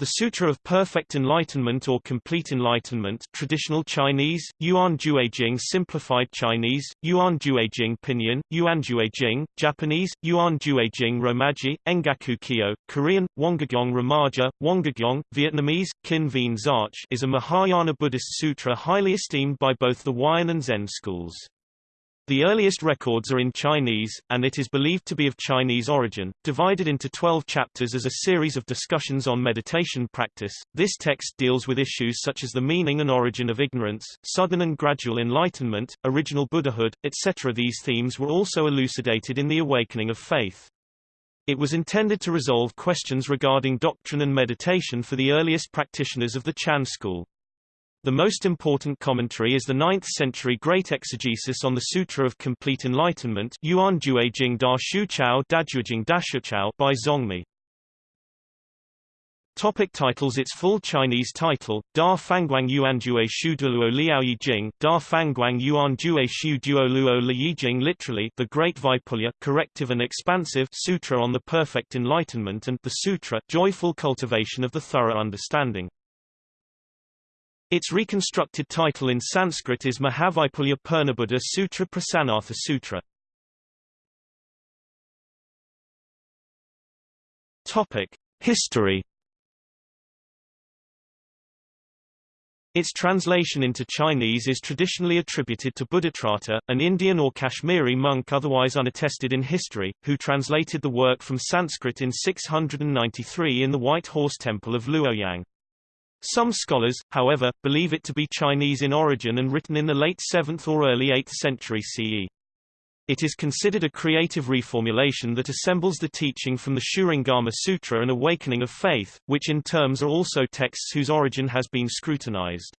The Sutra of Perfect Enlightenment or Complete Enlightenment traditional Chinese, Yuan Juejing Simplified Chinese, Yuan Juejing Pinyin, Yuan Juejing, Japanese, Yuan Juejing Romaji, Engaku Kyo, Korean, Wongagyong Romaja, Wongagyong, Vietnamese, Kin Vien Zarch is a Mahayana Buddhist sutra highly esteemed by both the Huayan and Zen schools. The earliest records are in Chinese, and it is believed to be of Chinese origin. Divided into 12 chapters as a series of discussions on meditation practice, this text deals with issues such as the meaning and origin of ignorance, sudden and gradual enlightenment, original Buddhahood, etc. These themes were also elucidated in the Awakening of Faith. It was intended to resolve questions regarding doctrine and meditation for the earliest practitioners of the Chan school. The most important commentary is the 9th-century great exegesis on the Sutra of Complete Enlightenment Juejing Da Shu Chao by Zongmi. Topic titles Its full Chinese title, Da Fangguang Yuan Jue Shu Liao Yi Jing, Da Fangguang Yuan Jue Shu Duo Luo Li Yi Jing literally, the Great Vaipulya corrective and expansive Sutra on the Perfect Enlightenment and the Sutra, joyful cultivation of the thorough understanding. Its reconstructed title in Sanskrit is Mahavaipulya Purnabuddha Sutra Prasanartha Sutra. Topic: History. Its translation into Chinese is traditionally attributed to Buddhatrata, an Indian or Kashmiri monk otherwise unattested in history, who translated the work from Sanskrit in 693 in the White Horse Temple of Luoyang. Some scholars, however, believe it to be Chinese in origin and written in the late 7th or early 8th century CE. It is considered a creative reformulation that assembles the teaching from the Shurangama Sutra and Awakening of Faith, which in terms are also texts whose origin has been scrutinized.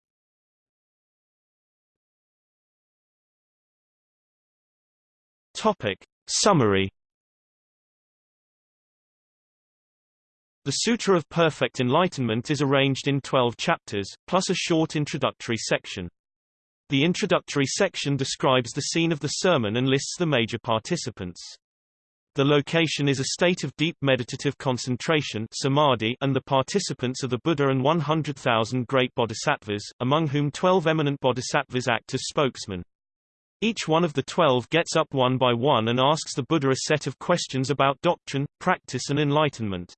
Topic. Summary The Sutra of Perfect Enlightenment is arranged in 12 chapters, plus a short introductory section. The introductory section describes the scene of the sermon and lists the major participants. The location is a state of deep meditative concentration samadhi and the participants are the Buddha and 100,000 great bodhisattvas, among whom 12 eminent bodhisattvas act as spokesmen. Each one of the twelve gets up one by one and asks the Buddha a set of questions about doctrine, practice and enlightenment.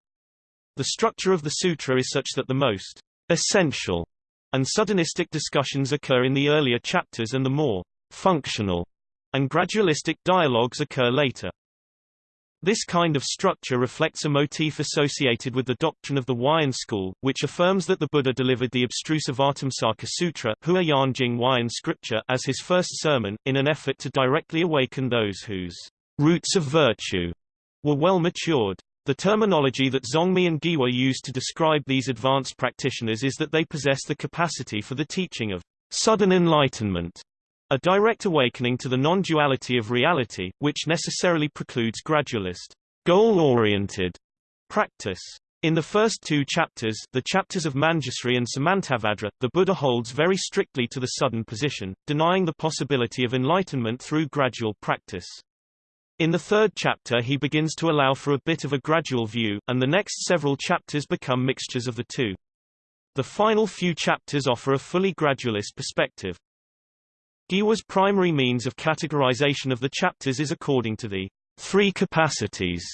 The structure of the sutra is such that the most essential and suddenistic discussions occur in the earlier chapters and the more functional and gradualistic dialogues occur later. This kind of structure reflects a motif associated with the doctrine of the Huayan school, which affirms that the Buddha delivered the abstruse Avatamsaka Sutra Hua Yanjing Huayan scripture as his first sermon, in an effort to directly awaken those whose roots of virtue were well matured. The terminology that Zongmi and Gihwa use to describe these advanced practitioners is that they possess the capacity for the teaching of sudden enlightenment, a direct awakening to the non-duality of reality, which necessarily precludes gradualist, goal-oriented practice. In the first two chapters the chapters of Manjusri and Samantabhadra, the Buddha holds very strictly to the sudden position, denying the possibility of enlightenment through gradual practice. In the third chapter he begins to allow for a bit of a gradual view, and the next several chapters become mixtures of the two. The final few chapters offer a fully gradualist perspective. Gihwa's primary means of categorization of the chapters is according to the three capacities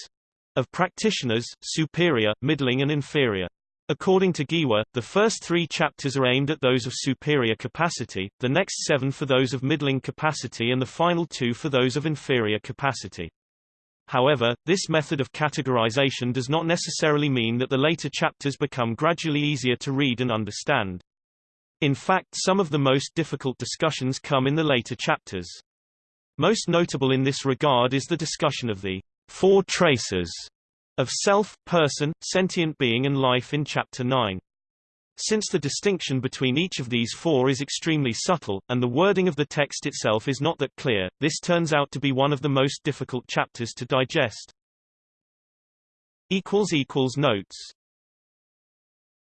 of practitioners, superior, middling and inferior. According to Gihwa, the first three chapters are aimed at those of superior capacity, the next seven for those of middling capacity and the final two for those of inferior capacity. However, this method of categorization does not necessarily mean that the later chapters become gradually easier to read and understand. In fact some of the most difficult discussions come in the later chapters. Most notable in this regard is the discussion of the four traces of self, person, sentient being and life in Chapter 9. Since the distinction between each of these four is extremely subtle, and the wording of the text itself is not that clear, this turns out to be one of the most difficult chapters to digest. Notes